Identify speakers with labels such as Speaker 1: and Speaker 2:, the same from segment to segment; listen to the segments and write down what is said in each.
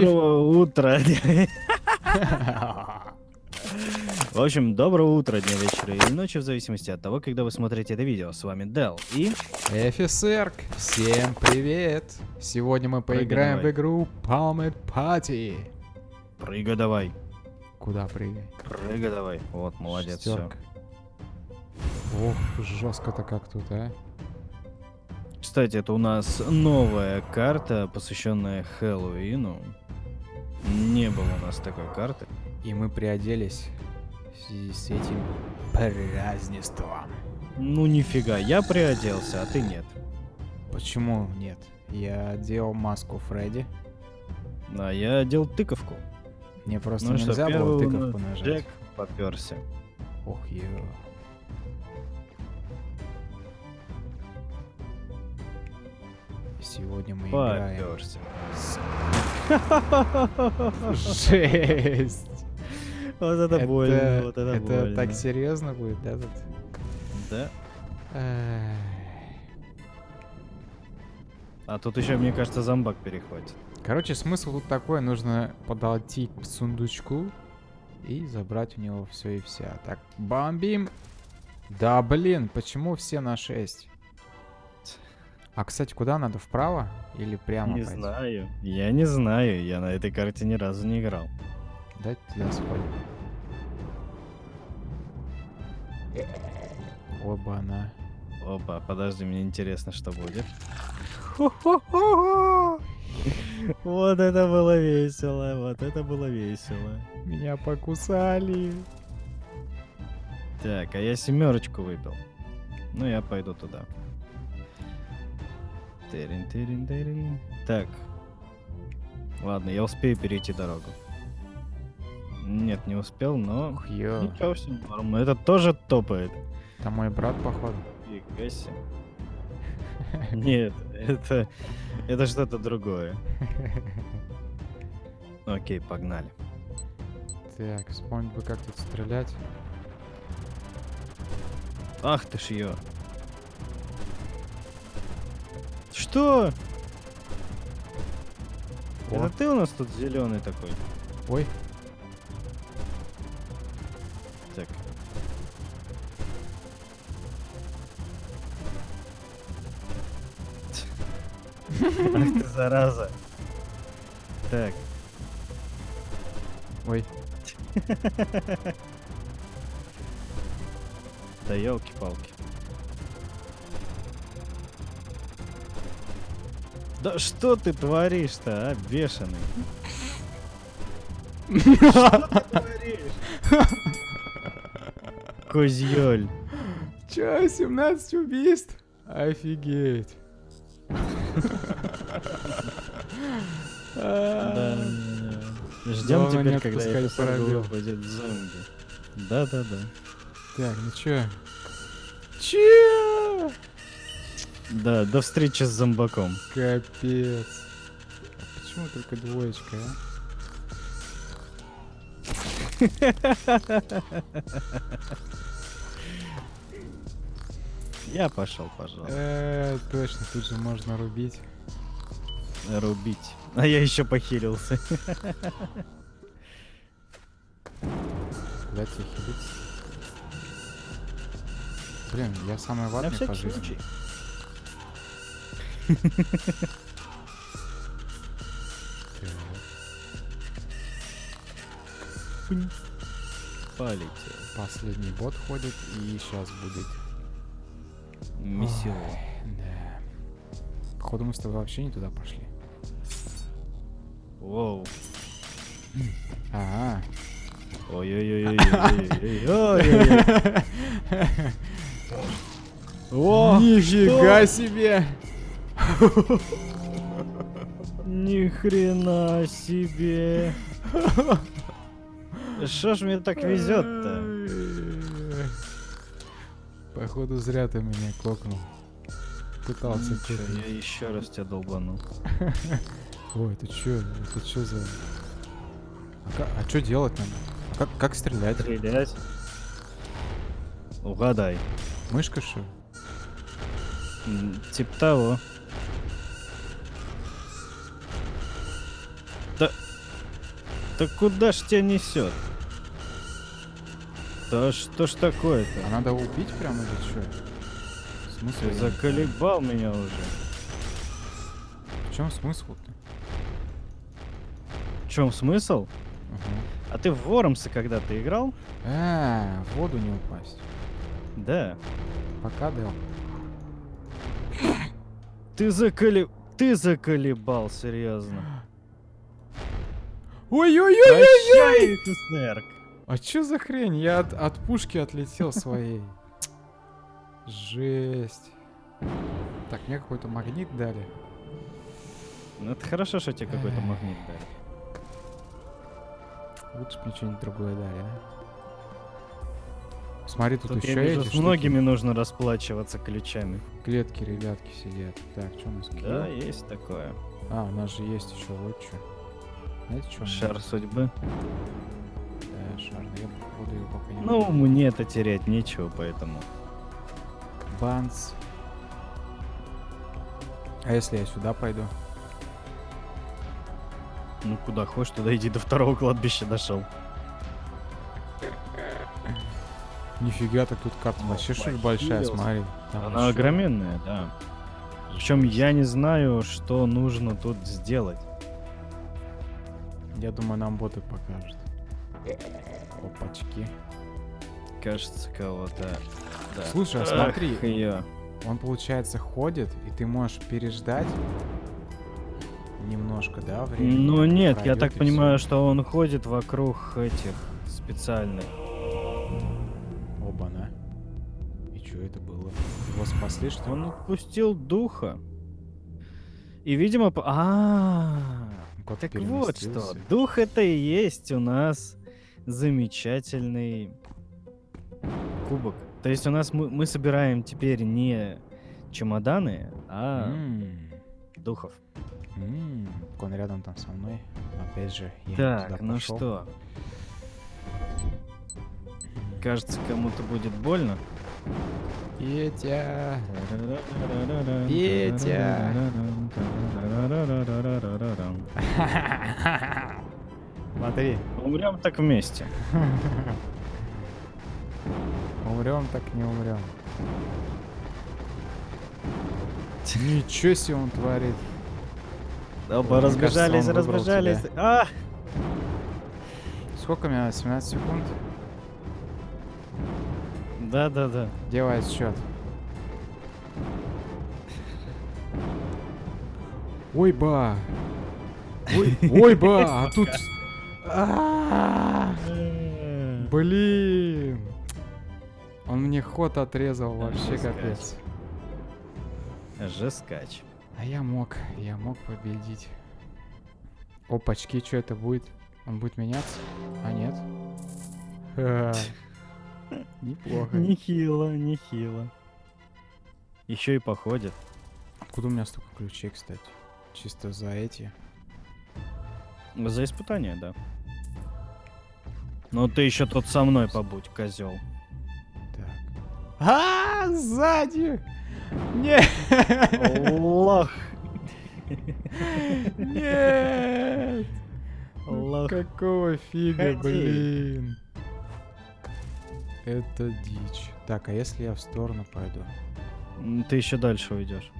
Speaker 1: Доброго утра. В общем, доброго утра, дня, вечера или ночи, в зависимости от того, когда вы смотрите это видео. С вами Дел и...
Speaker 2: Эфисерк, всем привет! Сегодня мы поиграем в игру Palmet Party.
Speaker 1: Прыгай давай.
Speaker 2: Куда прыгай?
Speaker 1: Прыгай давай. Вот, молодец, все.
Speaker 2: Ох, жестко-то как тут, а?
Speaker 1: Кстати, это у нас новая карта, посвященная Хэллоуину. Не было у нас такой карты.
Speaker 2: И мы приоделись в связи с этим празднеством.
Speaker 1: Ну нифига, я приоделся, а ты нет.
Speaker 2: Почему нет? Я делал маску Фредди.
Speaker 1: А я одел тыковку.
Speaker 2: Мне просто
Speaker 1: ну что,
Speaker 2: нельзя было
Speaker 1: первый у
Speaker 2: тыковку нажать.
Speaker 1: Джек поперся.
Speaker 2: Ох, ё. Сегодня мы играем.
Speaker 1: Поперся.
Speaker 2: с- Жесть!
Speaker 1: Вот это больно, вот это больно.
Speaker 2: так серьезно будет, да, тут?
Speaker 1: Да. А тут еще, мне кажется, зомбак перехватит.
Speaker 2: Короче, смысл тут такой, нужно подойти к сундучку и забрать у него все и вся. Так, бомбим. Да, блин, почему все на 6? А, кстати, куда надо? Вправо или прямо
Speaker 1: не
Speaker 2: пойти?
Speaker 1: знаю. Я не знаю. Я на этой карте ни разу не играл.
Speaker 2: Дайте туда сходим. Оба она.
Speaker 1: Опа, подожди, мне интересно, что будет. Вот это было весело, вот это было весело.
Speaker 2: Меня покусали.
Speaker 1: Так, а я семерочку выпил. Ну, я пойду туда. Тырин, тырин, тырин. Так. Ладно, я успею перейти дорогу. Нет, не успел, но...
Speaker 2: Ух, ё.
Speaker 1: Ничего, все норм. Это тоже топает.
Speaker 2: Там мой брат, походу.
Speaker 1: Фига себе. Нет, это... Это что-то другое. Окей, погнали.
Speaker 2: Так, вспомнить бы, как тут стрелять.
Speaker 1: Ах ты ж ее. Что?
Speaker 2: О.
Speaker 1: Это ты у нас тут зеленый такой?
Speaker 2: Ой,
Speaker 1: Так. Ах ты зараза. Так.
Speaker 2: ой.
Speaker 1: Да елки-палки. Да что ты творишь-то, а, бешеный? Что ты творишь? Козьёль.
Speaker 2: Чё, 17 убийств? Офигеть.
Speaker 1: Да. Ждем теперь, когда это
Speaker 2: пробел.
Speaker 1: будет зомби. Да-да-да.
Speaker 2: Так, ну чё? Чё?
Speaker 1: Да, до встречи с зомбаком.
Speaker 2: Капец. А Почему только двоечка, а?
Speaker 1: Я пошел, пожалуйста.
Speaker 2: Э, точно, тут же можно рубить.
Speaker 1: Рубить. А я еще похилился.
Speaker 2: Тебе хилить? Блин, я самый
Speaker 1: На
Speaker 2: ватный по жизни.
Speaker 1: случай. Полетел.
Speaker 2: Последний бот ходит и сейчас будет. Ой, Да. Походу мы с тобой вообще не туда пошли.
Speaker 1: Воу.
Speaker 2: Ага.
Speaker 1: Ой-ой-ой-ой-ой-ой-ой. О,
Speaker 2: Нифига себе!
Speaker 1: Ни хрена себе. Что ж мне так везет-то?
Speaker 2: Походу зря ты меня кокнул. Пытался
Speaker 1: Ничего, я еще раз тебя долбанул.
Speaker 2: Ой, это чё? Это чё за... А, ка- а чё делать надо? А Как, как стрелять?
Speaker 1: Стрелять. Угадай.
Speaker 2: Мышка что?
Speaker 1: Типа того. Так куда ж тебя несет? Да что ж такое-то?
Speaker 2: А надо убить прямо или что? Смысл?
Speaker 1: Ты
Speaker 2: я не
Speaker 1: заколебал меня уже.
Speaker 2: В чем смысл-то?
Speaker 1: В чем смысл?
Speaker 2: Ага.
Speaker 1: А ты в Вормса когда-то играл?
Speaker 2: А, в воду не упасть.
Speaker 1: Да.
Speaker 2: Пока, Дэл.
Speaker 1: Ты заколеб... Ты заколебал, серьезно.
Speaker 2: Ой-ой-ой!
Speaker 1: Прощай, СССР.
Speaker 2: А чё за хрень? Я от, от пушки отлетел своей. Жесть. Так, мне какой-то магнит дали.
Speaker 1: Ну это хорошо, что тебе какой-то магнит дали.
Speaker 2: Лучше мне что-нибудь другое дали, а? Смотри, тут,
Speaker 1: Тут я
Speaker 2: еще
Speaker 1: вижу,
Speaker 2: эти
Speaker 1: с
Speaker 2: штуки.
Speaker 1: многими нужно расплачиваться ключами.
Speaker 2: клетки, ребятки сидят. Так, что у нас?
Speaker 1: Да, есть такое.
Speaker 2: А, у нас же есть еще вот что. Знаете, что?
Speaker 1: Шар судьбы.
Speaker 2: Да, шар. но Я походу его пока не
Speaker 1: Ну, мне это терять нечего, поэтому.
Speaker 2: Банс. А если я сюда пойду?
Speaker 1: Ну, куда хочешь, туда иди до второго кладбища дошел.
Speaker 2: Нифига, так тут карта вообще что большая, смотри. Там
Speaker 1: Она
Speaker 2: ещё-
Speaker 1: огроменная, да. Причем я не знаю, что нужно тут сделать.
Speaker 2: Я думаю, нам боты покажут. Опачки.
Speaker 1: Кажется, кого-то. Да.
Speaker 2: Слушай, а
Speaker 1: Ах,
Speaker 2: смотри.
Speaker 1: её.
Speaker 2: Он, получается, ходит, и ты можешь переждать немножко, да, времени?
Speaker 1: Ну нет, я так понимаю,
Speaker 2: всё.
Speaker 1: что он ходит вокруг этих специальных.
Speaker 2: Оба-на. И что это было? Его спасли, что ли?
Speaker 1: Он отпустил духа. И, видимо, по- а,
Speaker 2: Кот
Speaker 1: так вот что. Дух это и есть у нас замечательный кубок. То есть у нас мы, мы собираем теперь не чемоданы, а
Speaker 2: М,
Speaker 1: духов.
Speaker 2: м, Он рядом там со мной. Опять же, я
Speaker 1: Так, ну что? Кажется, кому-то будет больно.
Speaker 2: Петя! Петя! Смотри,
Speaker 1: Умрем так вместе.
Speaker 2: умрем так не умрем. Ничего себе он творит. Мне кажется,
Speaker 1: разбежались, разбежались. А!
Speaker 2: Сколько у меня? 17 секунд?
Speaker 1: Да, да, да.
Speaker 2: Делай счет. Ой, ба! Ой, ой, ба! А тут... Блин! Он мне ход отрезал вообще капец.
Speaker 1: Жескач.
Speaker 2: А я мог, я мог победить. Опачки, что это будет? Он будет меняться? А нет? Неплохо.
Speaker 1: Нехило, нехило. Еще и походит.
Speaker 2: Откуда у меня столько ключей, кстати? Чисто за эти.
Speaker 1: За испытание, да. Но ты еще тут со мной побудь, козел.
Speaker 2: Так. А, сзади! Нет!
Speaker 1: Лох.
Speaker 2: Нет!
Speaker 1: Лох.
Speaker 2: Какого фига, блин? Это дичь. Так, а если я в сторону пойду?
Speaker 1: Ты еще дальше уйдешь.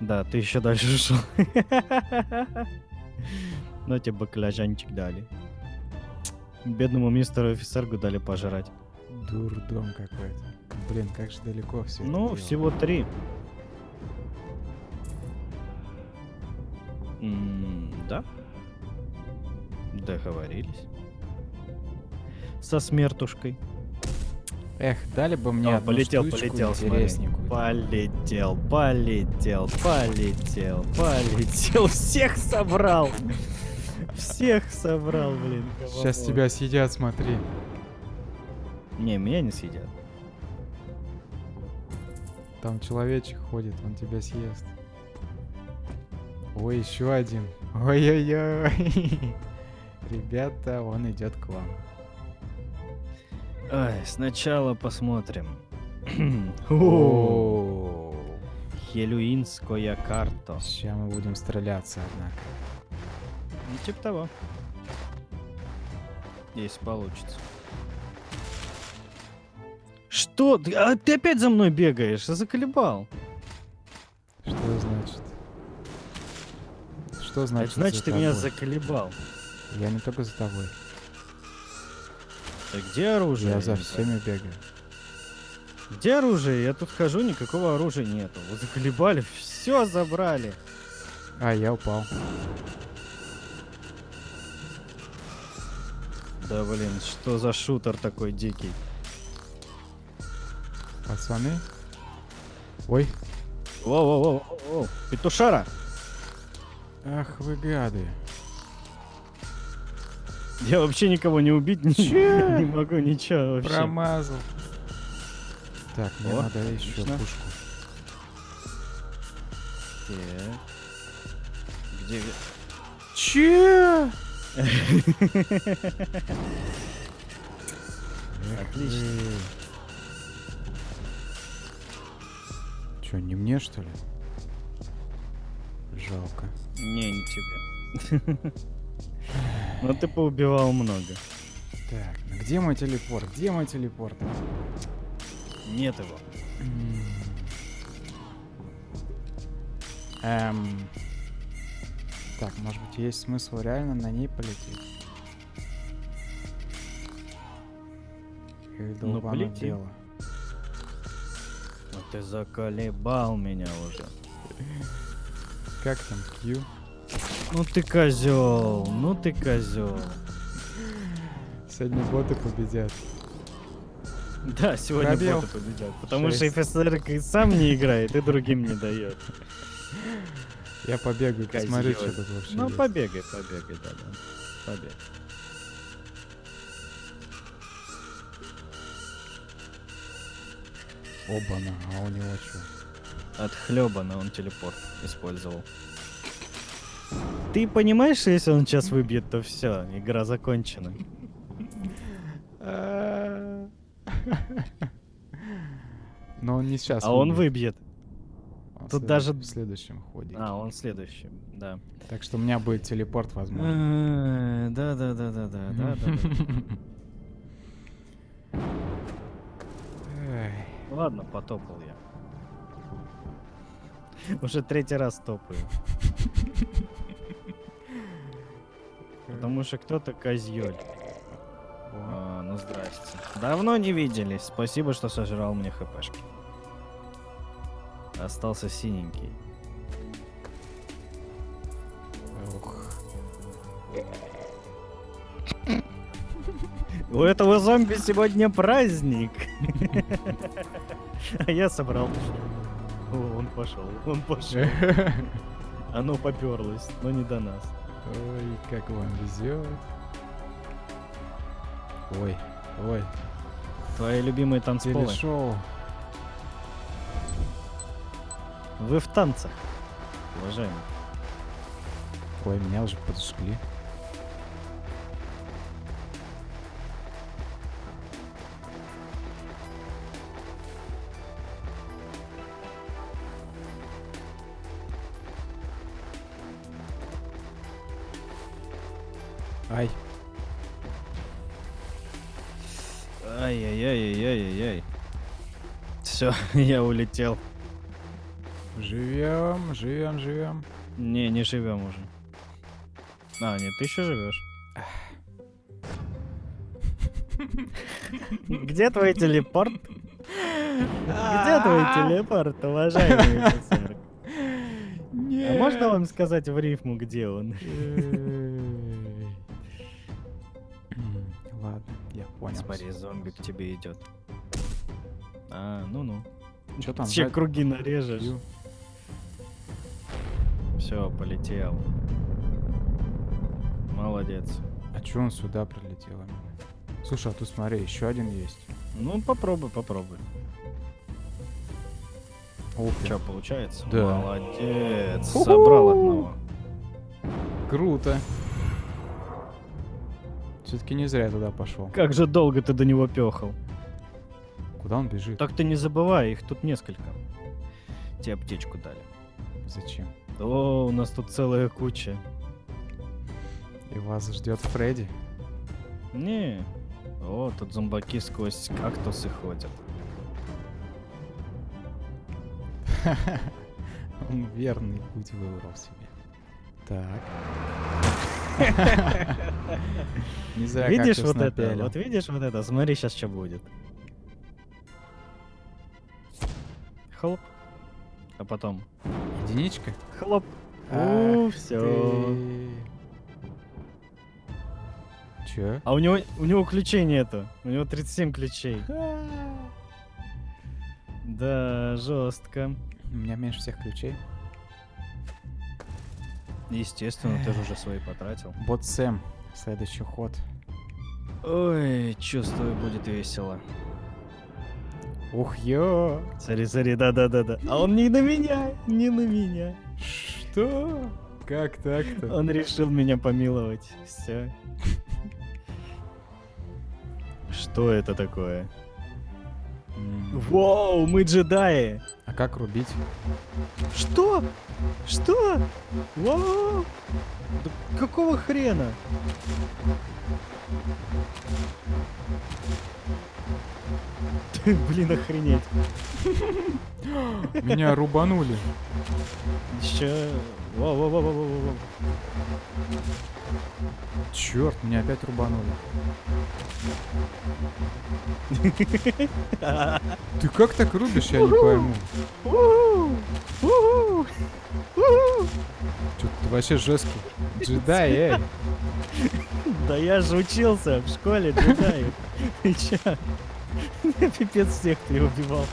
Speaker 1: Да, ты еще дальше ушел. Ну тебе баклажанчик дали. Бедному мистеру офицергу дали пожрать.
Speaker 2: Дурдом какой-то. Блин, как же далеко все.
Speaker 1: Ну, всего три. Да. Договорились. Со смертушкой.
Speaker 2: Эх, дали бы мне
Speaker 1: О,
Speaker 2: одну
Speaker 1: полетел,
Speaker 2: штучку
Speaker 1: полетел,
Speaker 2: интересненькую.
Speaker 1: Полетел, полетел, полетел, полетел. Всех собрал. Всех собрал, блин.
Speaker 2: Сейчас тебя съедят, смотри.
Speaker 1: Не, меня не съедят.
Speaker 2: Там человечек ходит, он тебя съест. Ой, еще один. Ой-ой-ой. Ребята, он идет к вам.
Speaker 1: Ай, сначала посмотрим. Хелюинская карта.
Speaker 2: Сейчас мы будем стреляться, однако.
Speaker 1: Ну, типа того. Если получится. Что? А ты опять за мной бегаешь? Заколебал.
Speaker 2: Что значит? Что значит?
Speaker 1: Значит,
Speaker 2: за
Speaker 1: ты меня заколебал.
Speaker 2: Я не только за тобой.
Speaker 1: Так где оружие?
Speaker 2: Я за всеми бегаю.
Speaker 1: Где оружие? Я тут хожу, никакого оружия нету. Вы заколебали, все забрали.
Speaker 2: А, я упал.
Speaker 1: Да блин, что за шутер такой дикий?
Speaker 2: Пацаны. Ой.
Speaker 1: Воу-воу-воу, петушара!
Speaker 2: Ах вы гады.
Speaker 1: Я вообще никого не убить
Speaker 2: Чё?
Speaker 1: не могу, ничего вообще.
Speaker 2: Промазал. Так, мне
Speaker 1: О,
Speaker 2: надо еще
Speaker 1: отлично.
Speaker 2: пушку.
Speaker 1: Так. Где...
Speaker 2: Че?
Speaker 1: Отлично.
Speaker 2: Че, не мне что ли? Жалко.
Speaker 1: Не, не тебе. Но ты поубивал много.
Speaker 2: Так, ну где мой телепорт? Где мой телепорт?
Speaker 1: Нет его.
Speaker 2: Эм. Так, может быть, есть смысл реально на ней полететь? Или
Speaker 1: Ну,
Speaker 2: долбанное
Speaker 1: полети.
Speaker 2: дело?
Speaker 1: Ну ты заколебал меня уже.
Speaker 2: Как там, Q?
Speaker 1: Ну ты козел, ну ты козел.
Speaker 2: Сегодня боты победят.
Speaker 1: Да, сегодня
Speaker 2: Пробел.
Speaker 1: боты победят. Потому что
Speaker 2: Шесть.
Speaker 1: ФСР и сам не играет, и другим не дает.
Speaker 2: Я побегаю, посмотрю, что тут вообще
Speaker 1: Ну
Speaker 2: есть.
Speaker 1: побегай, побегай, да, да. Побегай.
Speaker 2: Оба-на, а у него что?
Speaker 1: От хлебана он телепорт использовал. Ты понимаешь, что если он сейчас выбьет, то все, игра закончена.
Speaker 2: Но он не сейчас.
Speaker 1: А он
Speaker 2: выбьет.
Speaker 1: тут даже-
Speaker 2: в следующем ходе.
Speaker 1: А, он следующий, да.
Speaker 2: Так что у меня будет телепорт, возможно.
Speaker 1: Э, Да, да, да, да, да, да, Ладно, потопал я. Уже третий раз топаю. Потому что кто-то козьёль. А, ну здрасте. Давно не виделись. Спасибо, что сожрал мне хпшки. Остался синенький.
Speaker 2: Ух.
Speaker 1: У этого зомби сегодня праздник. А я собрал. О, он пошел, он пошел. Оно поперлось, но не до нас.
Speaker 2: Ой, как вам везет. Ой, ой,
Speaker 1: Твои любимые танцполы.
Speaker 2: телешоу.
Speaker 1: Вы в танцах, уважаемый.
Speaker 2: Ой, меня уже подожгли.
Speaker 1: Все, я улетел.
Speaker 2: живем, живем, живем.
Speaker 1: Не, не живем уже. А, нет, ты еще живешь. Где твой телепорт? Где твой телепорт, уважаемый офицер? А можно вам сказать в рифму, где он?
Speaker 2: М, Ладно, я понял.
Speaker 1: Смотри, зомби к тебе идет. А, ну-ну.
Speaker 2: Что там?
Speaker 1: Че
Speaker 2: сзади?
Speaker 1: круги нарежешь? Все, полетел. Молодец.
Speaker 2: А чё он сюда прилетел именно? Слушай, а тут смотри, еще один есть.
Speaker 1: Ну, попробуй, попробуй.
Speaker 2: Опа.
Speaker 1: Че, получается?
Speaker 2: Да.
Speaker 1: Молодец. Собрал одного.
Speaker 2: Круто. Все-таки не зря я туда пошел.
Speaker 1: Как же долго ты до него пехал?
Speaker 2: Куда он бежит?
Speaker 1: Так ты не забывай, их тут несколько. Тебе аптечку дали.
Speaker 2: Зачем?
Speaker 1: О, у нас тут целая куча.
Speaker 2: И вас ждет Фредди.
Speaker 1: Не. О, тут зомбаки сквозь кактусы ходят.
Speaker 2: Он верный путь выбрал себе. Так. Не зря
Speaker 1: видишь вот это? Вот видишь вот это? Смотри, сейчас что будет. Хлоп. А потом
Speaker 2: Единичка?
Speaker 1: хлоп. У, все.
Speaker 2: Чё?
Speaker 1: А у него, у него ключей нету. У него 37 ключей. Да, жестко.
Speaker 2: У меня меньше всех ключей.
Speaker 1: Естественно, ты же уже свои потратил.
Speaker 2: Бот Сэм. Следующий ход.
Speaker 1: Ой, чувствую, будет весело.
Speaker 2: Ух, ё!
Speaker 1: Смотри, смотри, да-да-да-да. А он не на меня, не на меня.
Speaker 2: Что? Как так-то?
Speaker 1: Он решил меня помиловать. Все. Что это такое? Вау, мы джедаи!
Speaker 2: А как рубить?
Speaker 1: Что? Что? Вау! Да какого хрена? Блин, охренеть.
Speaker 2: Меня рубанули.
Speaker 1: Еще... Воу, воу, воу, воу, воу, воу.
Speaker 2: Черт, меня опять рубанули. Ты как так рубишь, я не пойму. Ты вообще жесткий. Джедай, эй.
Speaker 1: Да я же учился в школе джедаев. Ты? Я пипец всех переубивал.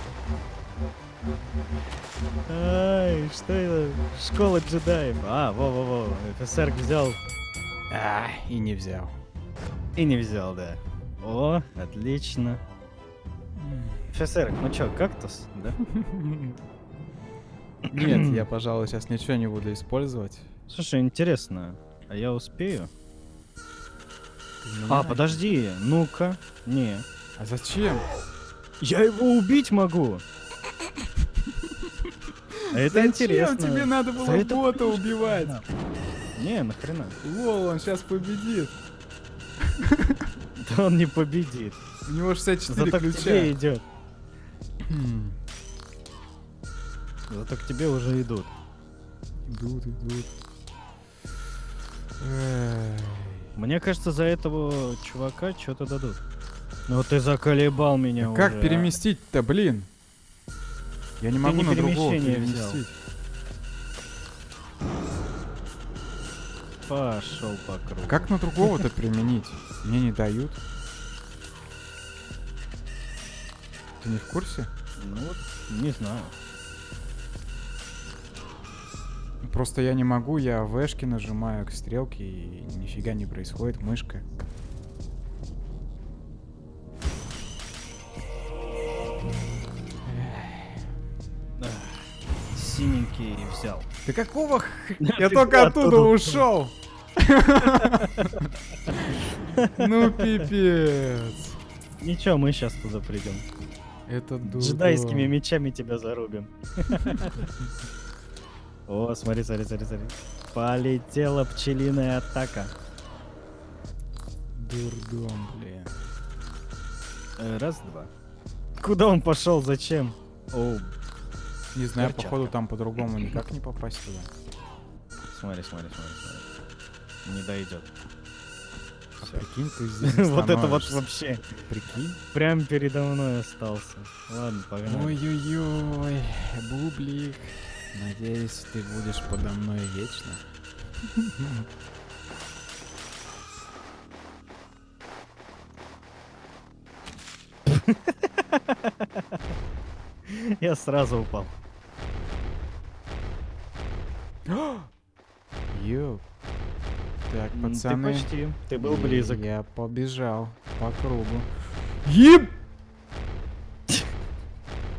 Speaker 1: Ай, что это? Школа джедаев. А, во-во-во. ФСР взял
Speaker 2: А, и не взял.
Speaker 1: и не взял, да. О, отлично. ФСР, ну чё, кактус, да?
Speaker 2: Нет, я, пожалуй, сейчас ничего не буду использовать.
Speaker 1: Слушай, интересно, а я успею?
Speaker 2: Ты
Speaker 1: А, подожди, ну-ка. Не.
Speaker 2: А зачем?
Speaker 1: Я его убить могу. А это интересно.
Speaker 2: тебе надо было бота убивать?
Speaker 1: Не, нахрена.
Speaker 2: Лол, он сейчас победит.
Speaker 1: Да он не победит.
Speaker 2: У него 64
Speaker 1: Зато
Speaker 2: ключа.
Speaker 1: идет. Зато к тебе уже идут.
Speaker 2: Идут, идут. Эй.
Speaker 1: Мне кажется, за этого чувака что-то дадут. Ну ты заколебал меня
Speaker 2: А Как
Speaker 1: уже, а.
Speaker 2: переместить-то, блин? Я не
Speaker 1: Ты
Speaker 2: могу
Speaker 1: не
Speaker 2: на другого
Speaker 1: взял.
Speaker 2: переместить.
Speaker 1: Пошел по кругу.
Speaker 2: А как на другого-то применить? Мне не дают. Ты не в курсе?
Speaker 1: Ну вот, не знаю.
Speaker 2: Просто я не могу, я вешки нажимаю к стрелке и нифига не происходит, мышка.
Speaker 1: Синенький взял.
Speaker 2: Ты какого х... Я только
Speaker 1: оттуда ушел.
Speaker 2: Ну пипец.
Speaker 1: Ничего, мы сейчас туда придем.
Speaker 2: Это дурдом.
Speaker 1: Джедайскими мечами тебя зарубим. О, смотри, смотри, смотри, смотри. Полетела пчелиная атака.
Speaker 2: Дурдом, блин.
Speaker 1: Э, Раз, два. Куда он пошел? Зачем? О,
Speaker 2: Не знаю,
Speaker 1: Перчатка.
Speaker 2: походу там по-другому никак не попасть туда.
Speaker 1: смотри, смотри, смотри, смотри. Не дойдет.
Speaker 2: А
Speaker 1: Всё.
Speaker 2: прикинь, ты здесь
Speaker 1: Вот это вот вообще.
Speaker 2: Прикинь.
Speaker 1: Прям передо мной остался. Ладно, погнали.
Speaker 2: Ой-ой-ой, бублик. Надеюсь, ты будешь подо мной вечно.
Speaker 1: Я сразу упал.
Speaker 2: Йоу. Так, пацаны.
Speaker 1: Ты почти. Ты был близок.
Speaker 2: Я побежал по кругу. Еб!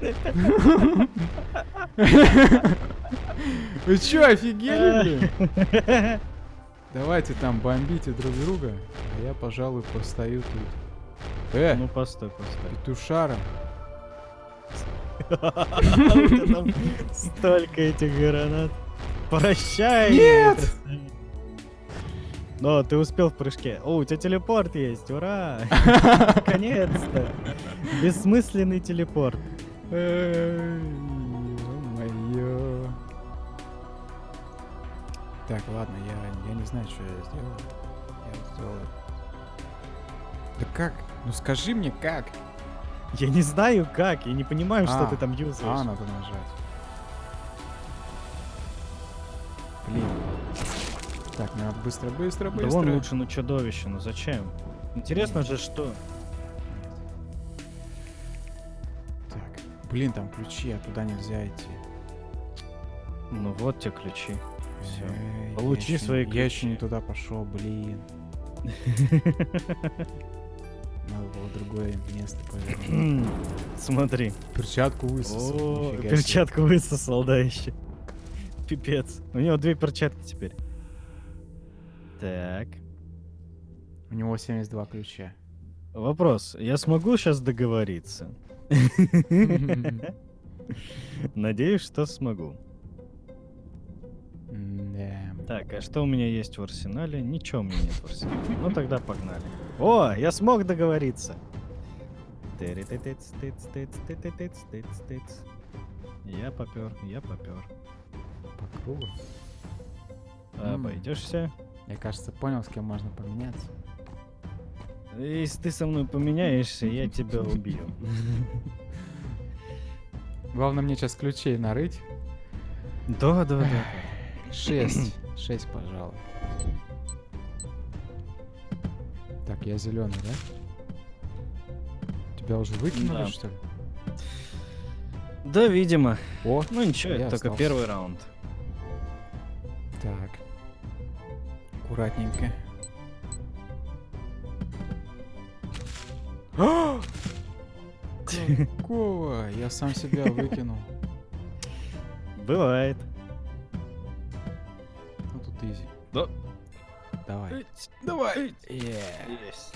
Speaker 2: Вы чё, офигели, блин? Давайте там бомбите друг друга, а я, пожалуй, постою тут. Э,
Speaker 1: Ну постой, постой.
Speaker 2: петушара.
Speaker 1: Столько этих гранат. Прощай!
Speaker 2: Нет!
Speaker 1: Но ты успел в прыжке. О, у тебя телепорт есть, ура! Наконец-то! Бессмысленный телепорт.
Speaker 2: Так, ладно, я, я не знаю, что я сделал. Я сделал... Да как? Ну скажи мне, как?
Speaker 1: Я не знаю как, я не понимаю, что
Speaker 2: А,
Speaker 1: ты там
Speaker 2: А,
Speaker 1: юзаешь.
Speaker 2: надо нажать. Блин. Так, надо быстро, быстро,
Speaker 1: Да
Speaker 2: быстро.
Speaker 1: вон лучше, ну чудовище, ну зачем? Интересно же, что...
Speaker 2: Так, блин, там ключи, а туда нельзя идти.
Speaker 1: Ну вот те ключи.
Speaker 2: Эй,
Speaker 1: Получи
Speaker 2: я
Speaker 1: свои
Speaker 2: не- Я еще не
Speaker 1: ключи.
Speaker 2: туда пошел, блин. Надо было другое место повернуть.
Speaker 1: Смотри.
Speaker 2: Перчатку высосал.
Speaker 1: О,
Speaker 2: нифига себе.
Speaker 1: перчатку высосал, да, еще. Пипец. У него две перчатки теперь. Так.
Speaker 2: У него 72 ключа.
Speaker 1: Вопрос. Я смогу сейчас договориться? Надеюсь, что смогу. Так, а что у меня есть в арсенале? Ничего у меня нет в арсенале. Ну тогда погнали. О, я смог договориться. Я попер, я попер.
Speaker 2: По кругу. М.
Speaker 1: Обойдешься.
Speaker 2: Я, кажется, понял, с кем можно поменяться.
Speaker 1: Если ты со мной поменяешься, я тебя убью.
Speaker 2: Главное мне сейчас ключей нарыть.
Speaker 1: Да, да, да.
Speaker 2: Шесть. Шесть, пожалуй. Так, я зеленый, да? Тебя уже выкинули,
Speaker 1: Да.
Speaker 2: что ли?
Speaker 1: Да, видимо.
Speaker 2: О,
Speaker 1: Ну ничего, это только
Speaker 2: остался.
Speaker 1: первый раунд.
Speaker 2: так. Аккуратненько. Какого? Я сам себя выкинул.
Speaker 1: Бывает. Да.
Speaker 2: Давай.
Speaker 1: Давай.
Speaker 2: Е.
Speaker 1: Есть.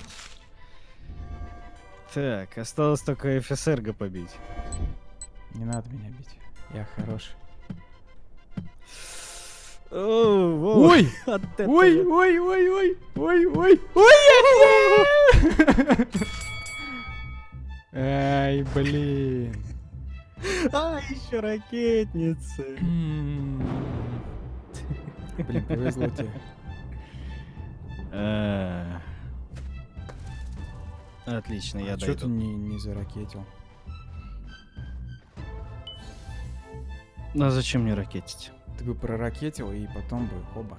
Speaker 1: Так, осталось только ФСРГ побить.
Speaker 2: Не надо меня бить. Я хороший. Ой!
Speaker 1: этого.
Speaker 2: Ой, ой, ой, ой, ой, ой, ой! Ай, блин.
Speaker 1: А, еще ракетницы.
Speaker 2: Блин, повезло тебе.
Speaker 1: А. Отлично, я
Speaker 2: а что ты
Speaker 1: дойду.
Speaker 2: не, заракетил?
Speaker 1: Ну а зачем мне ракетить?
Speaker 2: Ты бы проракетил и потом бы оба.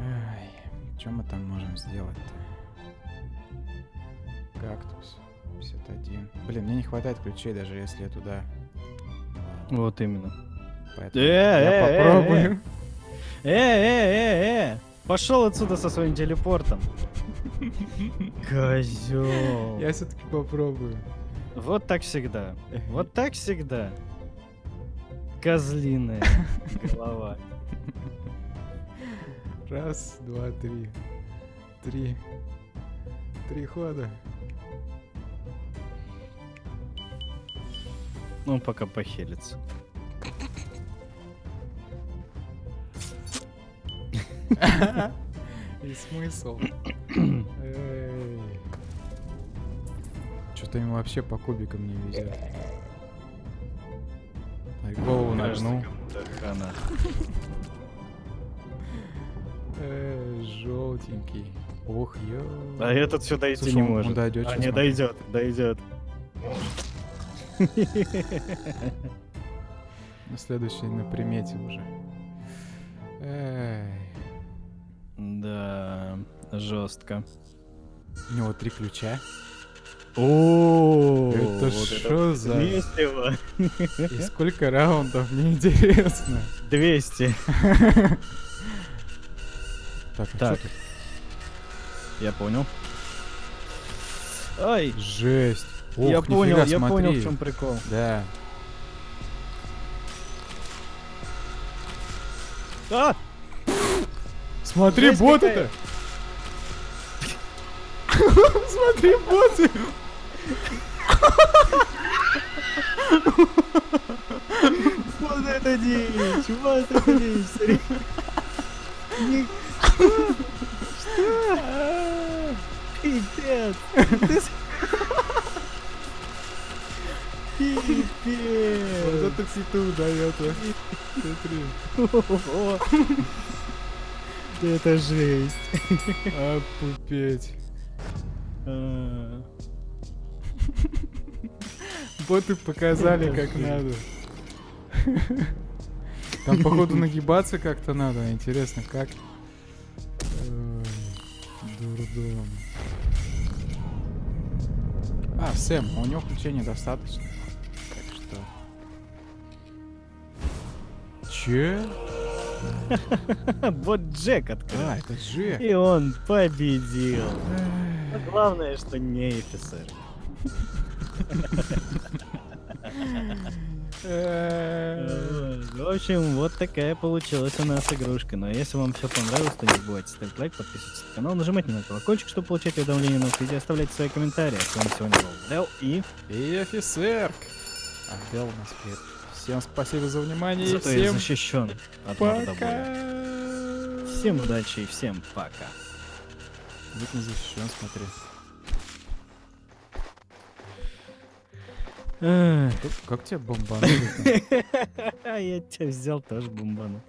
Speaker 2: Ай, что мы там можем сделать-то? Кактус. 51. Блин, мне не хватает ключей, даже если я туда...
Speaker 1: Вот именно.
Speaker 2: Поэтому
Speaker 1: Э,
Speaker 2: я
Speaker 1: э, э,
Speaker 2: попробую.
Speaker 1: Э, э, э, э! Пошел отсюда со своим телепортом. Козел.
Speaker 2: Я все-таки попробую.
Speaker 1: Вот так всегда. Вот так всегда. Козлиная голова.
Speaker 2: Раз, два, три. Три. Три хода.
Speaker 1: Ну, пока похилится.
Speaker 2: И смысл. Что-то ему вообще по кубикам не везет. Ай, голову
Speaker 1: Кажется,
Speaker 2: нагнул.
Speaker 1: хана.
Speaker 2: Желтенький. Ох, ё.
Speaker 1: А этот сюда идти
Speaker 2: Слушай,
Speaker 1: не
Speaker 2: он- он
Speaker 1: может.
Speaker 2: дойдёт
Speaker 1: а, не дойдет, дойдет.
Speaker 2: На следующий на примете уже. Эй.
Speaker 1: Да, жестко.
Speaker 2: У него три ключа.
Speaker 1: О,
Speaker 2: Это шо за-. И сколько раундов, мне интересно.
Speaker 1: 200.
Speaker 2: Так, а
Speaker 1: Так. Я понял. Ай,
Speaker 2: Жесть.
Speaker 1: Я понял, я понял, в чем прикол.
Speaker 2: Да.
Speaker 1: А!
Speaker 2: Смотри, боты-то! Смотри, боты!
Speaker 1: Вот это дичь! Вот это дичь! Что? Пипец!
Speaker 2: Пипец! Вот это
Speaker 1: ты удает. А. Смотри. Это жесть.
Speaker 2: А, пупеть.
Speaker 1: А,
Speaker 2: Боты показали, как надо. Там, походу, нагибаться как-то надо. Интересно, как? Ой, Дурдом. А, Сэм, у него включения достаточно. Так что... Че?
Speaker 1: Вот Джек открыл.
Speaker 2: А, это же.
Speaker 1: И он победил. Но главное, что не офицер. В общем, вот такая получилась у нас игрушка. Но если вам все понравилось, то не забывайте ставить лайк, подписываться на канал, нажимать на колокольчик, чтобы получать уведомления на новых видео, оставлять свои комментарии. А с вами сегодня был Дел и...
Speaker 2: И офицер. А Дел у нас привет. Всем спасибо за внимание.
Speaker 1: Зато я
Speaker 2: всем
Speaker 1: защищен от мордобоя. Всем удачи и всем пока.
Speaker 2: Будь не защищен, смотри. Как, как тебя бомбанули?
Speaker 1: Я тебя взял тоже бомбану.